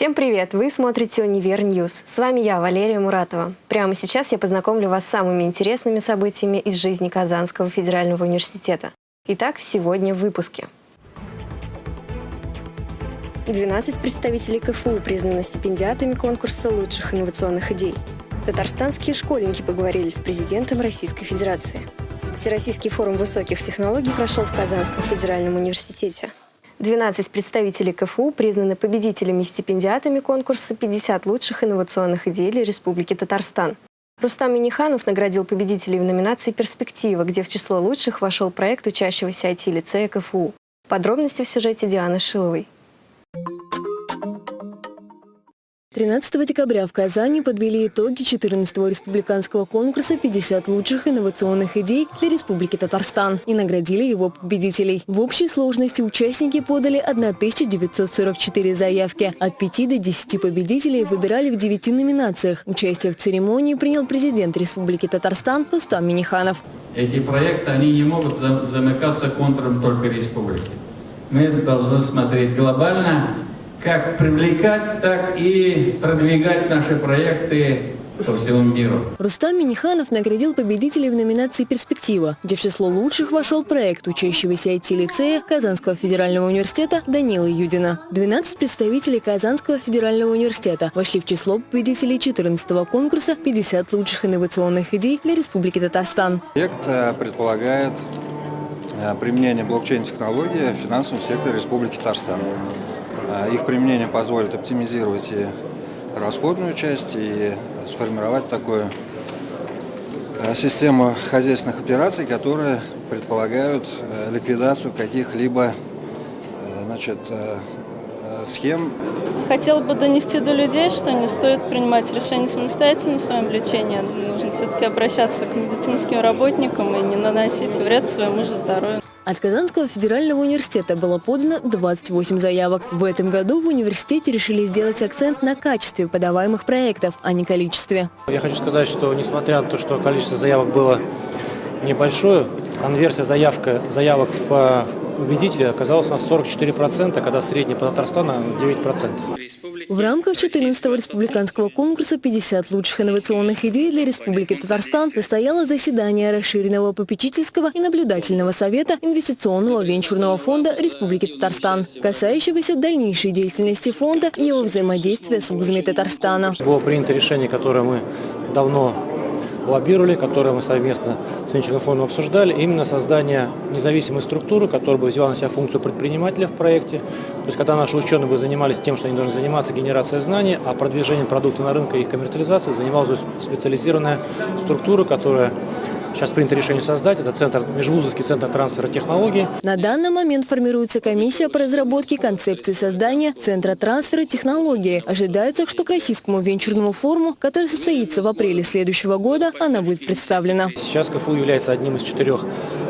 Всем привет! Вы смотрите «Univer News». С вами я, Валерия Муратова. Прямо сейчас я познакомлю вас с самыми интересными событиями из жизни Казанского федерального университета. Итак, сегодня в выпуске. 12 представителей КФУ признаны стипендиатами конкурса лучших инновационных идей. Татарстанские школьники поговорили с президентом Российской Федерации. Всероссийский форум высоких технологий прошел в Казанском федеральном университете. 12 представителей КФУ признаны победителями и стипендиатами конкурса «50 лучших инновационных идей Республики Татарстан». Рустам Миниханов наградил победителей в номинации «Перспектива», где в число лучших вошел проект учащегося IT-лицея КФУ. Подробности в сюжете Дианы Шиловой. 13 декабря в Казани подвели итоги 14-го республиканского конкурса «50 лучших инновационных идей для Республики Татарстан» и наградили его победителей. В общей сложности участники подали 1944 заявки. От 5 до 10 победителей выбирали в 9 номинациях. Участие в церемонии принял президент Республики Татарстан Рустам Миниханов. Эти проекты, они не могут замыкаться контуром только республики. Мы должны смотреть глобально как привлекать, так и продвигать наши проекты по всему миру. Рустам Миниханов наградил победителей в номинации «Перспектива», где в число лучших вошел проект учащегося IT-лицея Казанского федерального университета Данила Юдина. 12 представителей Казанского федерального университета вошли в число победителей 14-го конкурса «50 лучших инновационных идей для Республики Татарстан». Проект э, предполагает э, применение блокчейн-технологии в финансовом секторе Республики Татарстан. А, их применение позволит оптимизировать и расходную часть, и сформировать такую а, систему хозяйственных операций, которые предполагают э, ликвидацию каких-либо э, значит, э, схем. Хотела бы донести до людей, что не стоит принимать решения самостоятельно в своем лечении. Нужно все-таки обращаться к медицинским работникам и не наносить вред своему же здоровью. От Казанского федерального университета было подано 28 заявок. В этом году в университете решили сделать акцент на качестве подаваемых проектов, а не количестве. Я хочу сказать, что несмотря на то, что количество заявок было небольшое, конверсия заявка, заявок в победителя оказалась на 44%, когда средняя по Татарстану 9%. В рамках 14-го республиканского конкурса «50 лучших инновационных идей для Республики Татарстан» состояло заседание расширенного попечительского и наблюдательного совета инвестиционного венчурного фонда Республики Татарстан, касающегося дальнейшей деятельности фонда и его взаимодействия с вузами Татарстана. Было принято решение, которое мы давно лоббировали, которые мы совместно с венчурным фондом обсуждали, именно создание независимой структуры, которая бы взяла на себя функцию предпринимателя в проекте. То есть, когда наши ученые бы занимались тем, что они должны заниматься генерацией знаний, а продвижением продукта на рынке и их коммерциализацией занималась специализированная структура, которая Сейчас принято решение создать. Это центр, межвузовский центр трансфера технологий. На данный момент формируется комиссия по разработке концепции создания Центра трансфера технологий. Ожидается, что к Российскому венчурному форуму, который состоится в апреле следующего года, она будет представлена. Сейчас КФУ является одним из четырех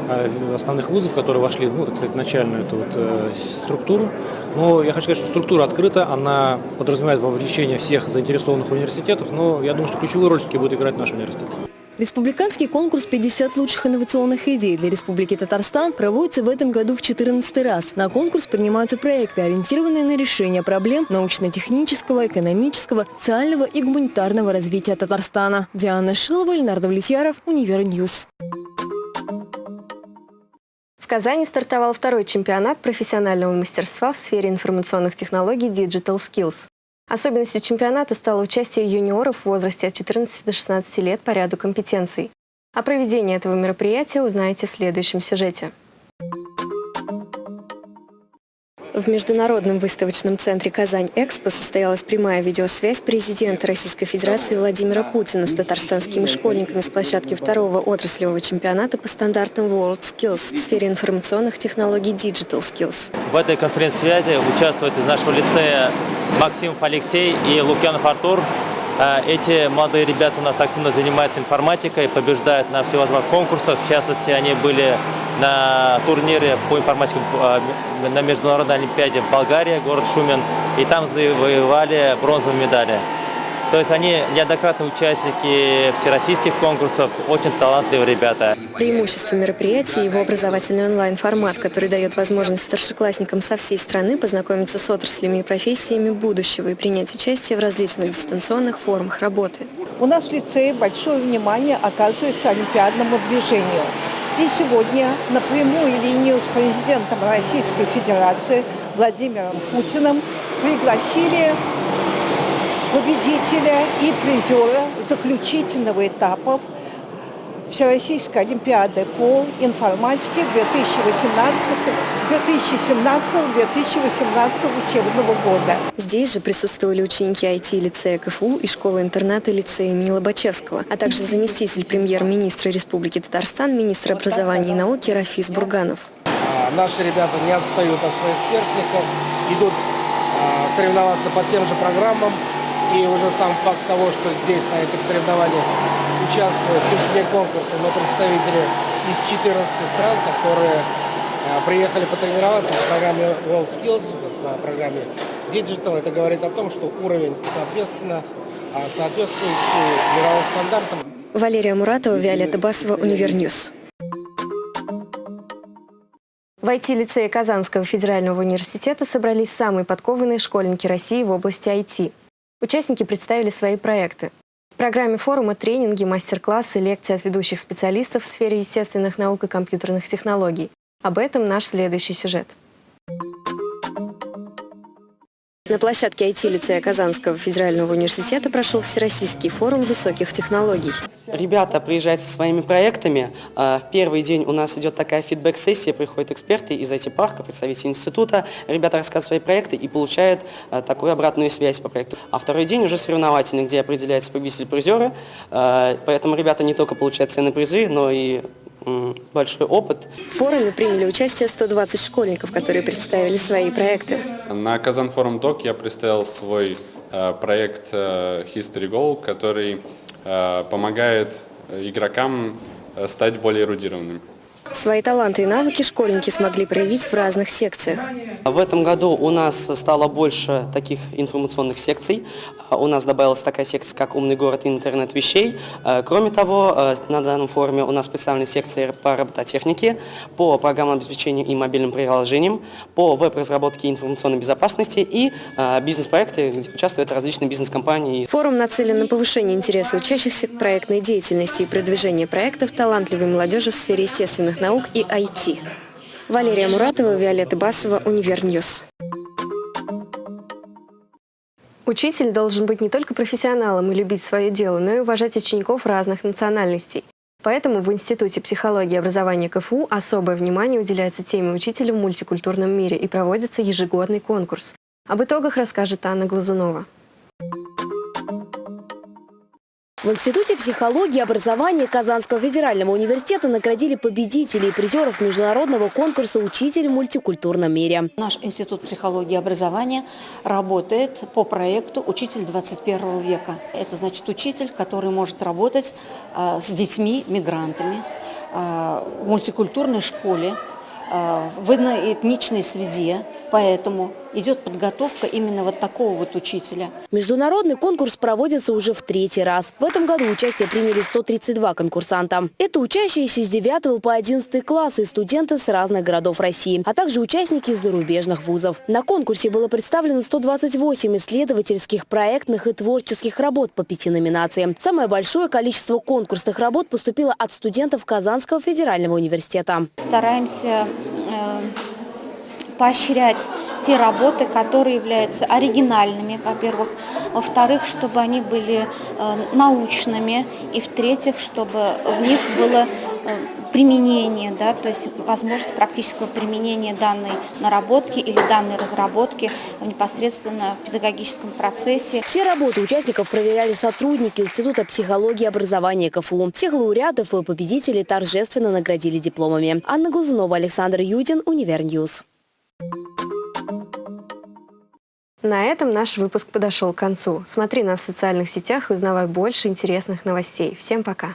э, основных вузов, которые вошли ну, так сказать, в начальную эту вот, э, структуру. Но я хочу сказать, что структура открыта, она подразумевает вовлечение всех заинтересованных университетов, но я думаю, что ключевую роль все-таки будет играть наш университет. Республиканский конкурс «50 лучших инновационных идей для Республики Татарстан» проводится в этом году в 14 раз. На конкурс принимаются проекты, ориентированные на решение проблем научно-технического, экономического, социального и гуманитарного развития Татарстана. Диана Шилова, Ленар Давлетьяров, Univer News. В Казани стартовал второй чемпионат профессионального мастерства в сфере информационных технологий Digital Skills. Особенностью чемпионата стало участие юниоров в возрасте от 14 до 16 лет по ряду компетенций. О проведении этого мероприятия узнаете в следующем сюжете. В Международном выставочном центре «Казань-Экспо» состоялась прямая видеосвязь президента Российской Федерации Владимира Путина с татарстанскими школьниками с площадки второго отраслевого чемпионата по стандартам WorldSkills в сфере информационных технологий Digital Skills. В этой конференц-связи участвуют из нашего лицея Максимов Алексей и Лукьянов Артур. Э, эти молодые ребята у нас активно занимаются информатикой, побеждают на всевозможных конкурсах. В частности, они были на турнире по информатике э, на Международной Олимпиаде в Болгарии, город Шумен, и там завоевали бронзовые медали. То есть они неоднократные участники всероссийских конкурсов, очень талантливые ребята. Преимущество мероприятия – его образовательный онлайн-формат, который дает возможность старшеклассникам со всей страны познакомиться с отраслями и профессиями будущего и принять участие в различных дистанционных формах работы. У нас в лицее большое внимание оказывается олимпиадному движению. И сегодня на прямую линию с президентом Российской Федерации Владимиром Путиным пригласили победителя и призера заключительного этапа Всероссийской Олимпиады по информатике 2017-2018 учебного года. Здесь же присутствовали ученики IT-лицея КФУ и школы-интерната лицея имени Лобачевского, а также заместитель премьер-министра Республики Татарстан, министр образования и науки Рафис Бурганов. А, наши ребята не отстают от своих сверстников, идут а, соревноваться по тем же программам, и уже сам факт того, что здесь на этих соревнованиях участвуют, пусть не но представители из 14 стран, которые э, приехали потренироваться по программе WorldSkills, по программе Digital. Это говорит о том, что уровень, соответственно, а, соответствующий мировым стандартам. Валерия Муратова, Виолетта Басова, Univer News. В IT-лицее Казанского федерального университета собрались самые подкованные школьники России в области IT. Участники представили свои проекты. В программе форума тренинги, мастер-классы, лекции от ведущих специалистов в сфере естественных наук и компьютерных технологий. Об этом наш следующий сюжет. На площадке IT-лицея Казанского федерального университета прошел Всероссийский форум высоких технологий. Ребята приезжают со своими проектами. А, в первый день у нас идет такая фидбэк-сессия, приходят эксперты из IT-парка, представители института. Ребята рассказывают свои проекты и получают а, такую обратную связь по проекту. А второй день уже соревновательный, где определяется победитель-призеры. А, поэтому ребята не только получают ценные призы, но и большой опыт. В форуме приняли участие 120 школьников, которые представили свои проекты. На Казан Форум Док я представил свой э, проект э, History Goal, который э, помогает игрокам стать более эрудированными. Свои таланты и навыки школьники смогли проявить в разных секциях. В этом году у нас стало больше таких информационных секций. У нас добавилась такая секция, как «Умный город и интернет вещей». Кроме того, на данном форуме у нас представлены секции по робототехнике, по программному обеспечению и мобильным приложениям, по веб-разработке и информационной безопасности и бизнес-проекты, где участвуют различные бизнес-компании. Форум нацелен на повышение интереса учащихся к проектной деятельности и продвижение проектов талантливой молодежи в сфере естественных наук и IT. Валерия Муратова, Виолетта Басова, Univer News. Учитель должен быть не только профессионалом и любить свое дело, но и уважать учеников разных национальностей. Поэтому в Институте психологии и образования КФУ особое внимание уделяется теме учителя в мультикультурном мире и проводится ежегодный конкурс. Об итогах расскажет Анна Глазунова. В Институте психологии и образования Казанского федерального университета наградили победителей и призеров международного конкурса «Учитель в мультикультурном мире». Наш Институт психологии и образования работает по проекту «Учитель 21 века». Это значит учитель, который может работать а, с детьми-мигрантами а, в мультикультурной школе, а, в этничной среде, поэтому идет подготовка именно вот такого вот учителя. Международный конкурс проводится уже в третий раз. В этом году участие приняли 132 конкурсанта. Это учащиеся с 9 по 11 классы и студенты с разных городов России, а также участники из зарубежных вузов. На конкурсе было представлено 128 исследовательских, проектных и творческих работ по пяти номинациям. Самое большое количество конкурсных работ поступило от студентов Казанского федерального университета. Стараемся э, поощрять те работы, которые являются оригинальными, во-первых. Во-вторых, чтобы они были э, научными. И в-третьих, чтобы в них было э, применение, да, то есть возможность практического применения данной наработки или данной разработки непосредственно в педагогическом процессе. Все работы участников проверяли сотрудники Института психологии и образования КФУ. Всех лауреатов и победителей торжественно наградили дипломами. Анна Глазунова, Александр Юдин, Univer News. На этом наш выпуск подошел к концу. Смотри нас в социальных сетях и узнавай больше интересных новостей. Всем пока!